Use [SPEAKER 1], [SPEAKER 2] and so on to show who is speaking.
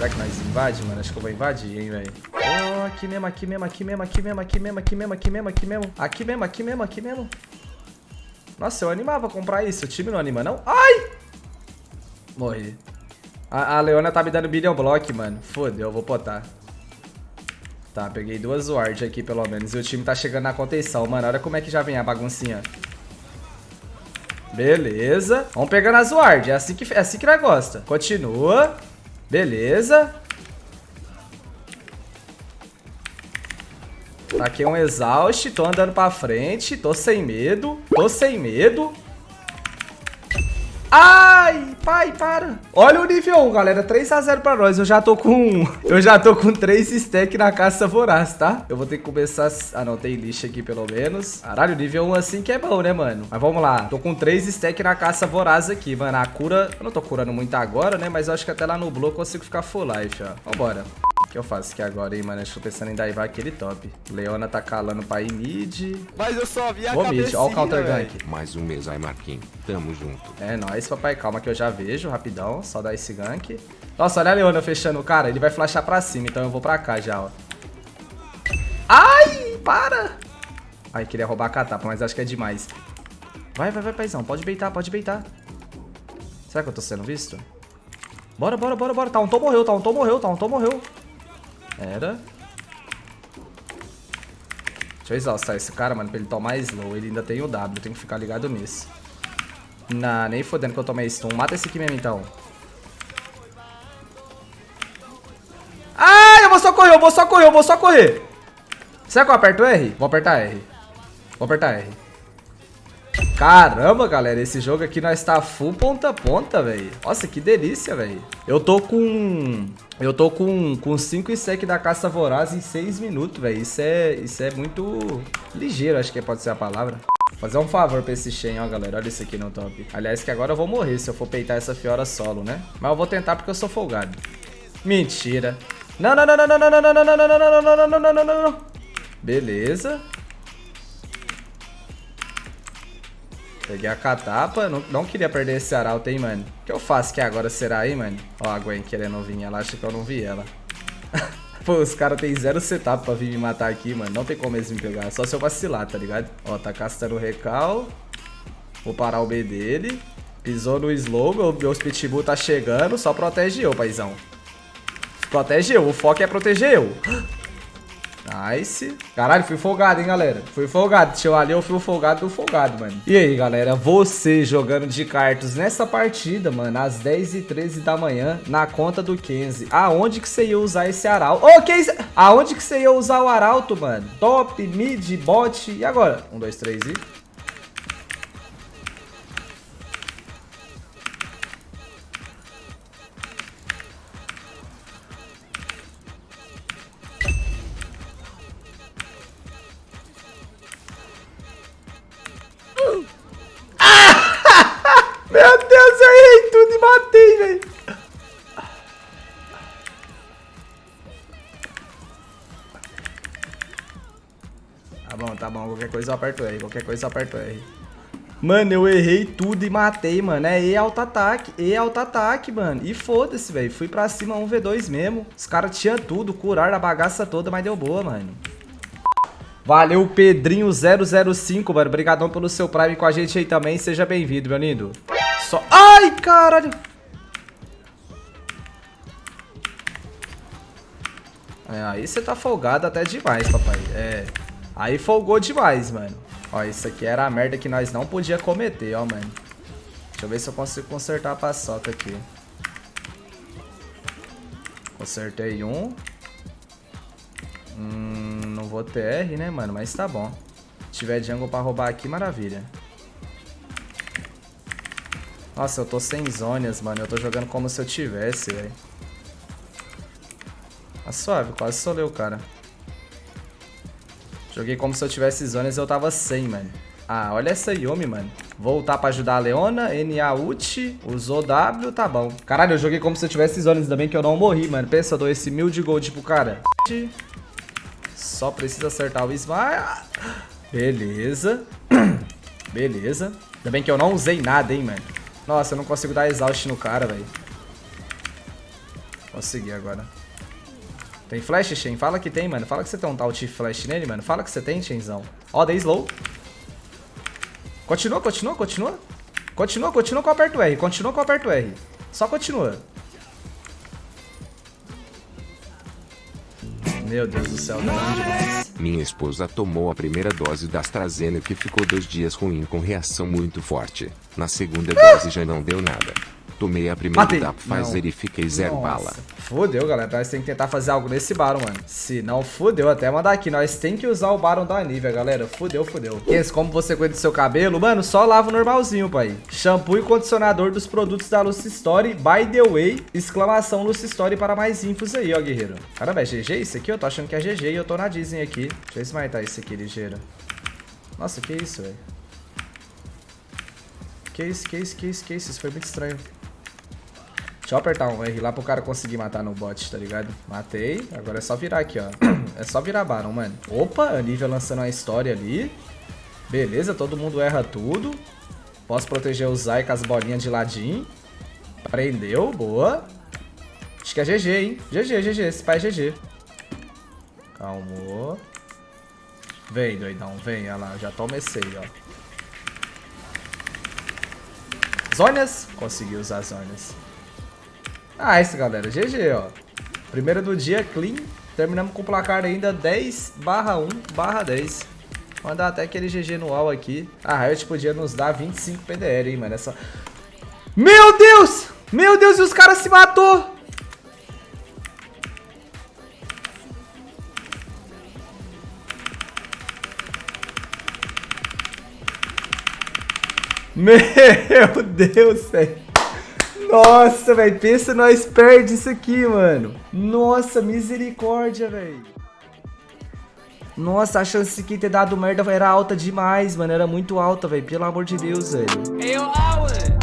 [SPEAKER 1] Será que nós invade, mano? Acho que eu vou invadir, hein, velho. Oh, aqui mesmo, aqui mesmo, aqui mesmo, aqui mesmo, aqui mesmo, aqui mesmo, aqui mesmo, aqui mesmo. Aqui mesmo, aqui mesmo, aqui mesmo. Nossa, eu animava comprar isso. O time não anima, não? Ai! Morri. A, a Leona tá me dando billion block, mano. Fodeu, eu vou botar. Tá, peguei duas ward aqui, pelo menos. E o time tá chegando na contenção, mano. Olha como é que já vem a baguncinha. Beleza. Vamos pegando as ward. É assim que, é assim que nós gosta. Continua. Beleza. Taquei um exaust. Tô andando pra frente. Tô sem medo. Tô sem medo. Ai, pai, para. Olha o nível 1, galera. 3x0 pra nós. Eu já tô com... Eu já tô com 3 stack na caça voraz, tá? Eu vou ter que começar... Ah, não. Tem lixo aqui, pelo menos. Caralho, nível 1 assim que é bom, né, mano? Mas vamos lá. Tô com 3 stack na caça voraz aqui, mano. A cura... Eu não tô curando muito agora, né? Mas eu acho que até lá no bloco eu consigo ficar full life, ó. Vambora. O que eu faço aqui agora, hein, mano? Eu tô pensando em daivar aquele top. Leona tá calando pra ir mid.
[SPEAKER 2] Mas eu só vi a
[SPEAKER 1] Vou mid. Ó o counter gank.
[SPEAKER 3] Mais um mês aí, Marquinhos. Tamo junto.
[SPEAKER 1] É nóis, papai. Calma que eu já vejo, rapidão. Só dar esse gank. Nossa, olha a Leona fechando o cara. Ele vai flashar pra cima, então eu vou pra cá já, ó. Ai, para! Ai, queria roubar a catapa, mas acho que é demais. Vai, vai, vai, paizão. Pode beitar, pode beitar. Será que eu tô sendo visto? Bora, bora, bora, bora. Taunton morreu, Taunton morreu, Taunton morreu. Era. Deixa eu exaustar esse cara, mano, pra ele tomar slow. Ele ainda tem o W, tem que ficar ligado nisso. Não, nem fodendo que eu tomei stun. Mata esse aqui mesmo, então. Ah, eu vou só correr, eu vou só correr, eu vou só correr. Será que eu aperto R? Vou apertar R. Vou apertar R. Caramba, galera, esse jogo aqui nós tá full ponta a ponta, velho. Nossa, que delícia, velho. Eu tô com... Eu tô com 5 com cinco stack da caça voraz em 6 minutos, velho. Isso é, isso é muito ligeiro, acho que pode ser a palavra. Fazer um favor pra esse Shen, ó, galera. Olha isso aqui no top. Aliás, que agora eu vou morrer se eu for peitar essa Fiora solo, né? Mas eu vou tentar porque eu sou folgado. Mentira. Não, não, não, não, não, não, não, não, não, não, não, não, não, não, não, não, não, não. Beleza. Peguei a catapa. Não, não queria perder esse arauto, hein, mano. O que eu faço que agora será aí, mano? Ó a Gwen querendo vir. Ela acha que eu não vi ela. Pô, os caras tem zero setup pra vir me matar aqui, mano. Não tem como eles me pegar. Só se eu vacilar, tá ligado? Ó, tá castando o recal. Vou parar o B dele. Pisou no slow. Meu, meu pitbull tá chegando. Só protege eu, paizão. Protege eu. O foco é proteger eu. Nice. Caralho, fui folgado, hein, galera. Fui folgado. Tio ali, eu fui folgado do folgado, mano. E aí, galera, você jogando de cartas nessa partida, mano, às 10 e 13 da manhã, na conta do Kenzie. Aonde que você ia usar esse arauto? Ô, oh, isso? Aonde que você ia usar o arauto, mano? Top, mid, bot. E agora? Um, dois, três e... Meu Deus, eu errei tudo e matei, velho. Tá bom, tá bom. Qualquer coisa eu aperto R. Qualquer coisa eu aperto R. Mano, eu errei tudo e matei, mano. É E auto-ataque. E auto-ataque, mano. E foda-se, velho. Fui pra cima 1v2 mesmo. Os caras tinham tudo. Curaram a bagaça toda, mas deu boa, mano. Valeu, Pedrinho005, mano. Obrigadão pelo seu Prime com a gente aí também. Seja bem-vindo, meu lindo. Só... Ai, caralho. É, aí você tá folgado até demais, papai. É. Aí folgou demais, mano. Ó, isso aqui era a merda que nós não podia cometer, ó, mano. Deixa eu ver se eu consigo consertar a paçoca aqui. Consertei um. Hum, não vou ter R, né, mano? Mas tá bom. Se tiver jungle pra roubar aqui, maravilha. Nossa, eu tô sem zonas, mano. Eu tô jogando como se eu tivesse, velho. Tá suave, quase solei o cara. Joguei como se eu tivesse zonas e eu tava sem, mano. Ah, olha essa Yumi, mano. Voltar pra ajudar a Leona, NA ult, usou W, tá bom. Caralho, eu joguei como se eu tivesse zonas, ainda bem que eu não morri, mano. Pensa, eu dou esse mil de gold pro cara. Só precisa acertar o smile. Beleza. Beleza. Ainda bem que eu não usei nada, hein, mano. Nossa, eu não consigo dar exaust no cara, velho. Consegui agora. Tem flash, Shen? Fala que tem, mano. Fala que você tem um de flash nele, mano. Fala que você tem, Shenzão. Ó, dei slow. Continua, continua, continua. Continua, continua com o aperto R. Continua com o aperto R. Só continua. Meu Deus do céu, tá demais.
[SPEAKER 3] Minha esposa tomou a primeira dose da AstraZeneca e ficou dois dias ruim com reação muito forte. Na segunda dose já não deu nada. Tomei a primeira
[SPEAKER 1] Matei.
[SPEAKER 3] da Pfizer e fiquei zero
[SPEAKER 1] Nossa.
[SPEAKER 3] bala.
[SPEAKER 1] Fudeu, galera. Nós tem que tentar fazer algo nesse Baron, mano. Se não, fudeu. Até mandar aqui. Nós tem que usar o Baron da Nivea, galera. Fudeu, fudeu. Esse, como você cuida do seu cabelo? Mano, só lava o normalzinho, pai. Shampoo e condicionador dos produtos da Lucy Story. By the way, exclamação Lucy Story para mais infos aí, ó, guerreiro. Caramba, é GG isso aqui? Eu tô achando que é GG e eu tô na Disney aqui. Deixa eu esmaitar isso aqui, ligeiro. Nossa, que isso, velho. Que isso, que isso, que isso, que isso? Isso foi muito estranho. Deixa eu apertar um R lá pro cara conseguir matar no bot, tá ligado? Matei. Agora é só virar aqui, ó. É só virar Baron, mano. Opa, a Nivea lançando uma história ali. Beleza, todo mundo erra tudo. Posso proteger o Zai com as bolinhas de ladinho. Prendeu, boa. Acho que é GG, hein? GG, GG. Esse pai é GG. Calmou. Vem, doidão. Vem, olha lá. Já comecei, ó. Zônias. Consegui usar as Zônias. Ah, isso, galera. GG, ó. Primeiro do dia, clean. Terminamos com o placar ainda 10 barra 1 barra 10. Mandar até aquele GG no UAU aqui. A Riot podia nos dar 25 PDR, hein, mano. Essa... Meu Deus! Meu Deus, e os caras se matou! Meu Deus, velho. Nossa, velho. Pensa nós perde isso aqui, mano. Nossa, misericórdia, velho. Nossa, a chance de ter dado merda era alta demais, mano. Era muito alta, velho. Pelo amor de Deus, velho.
[SPEAKER 2] Yo, Owen.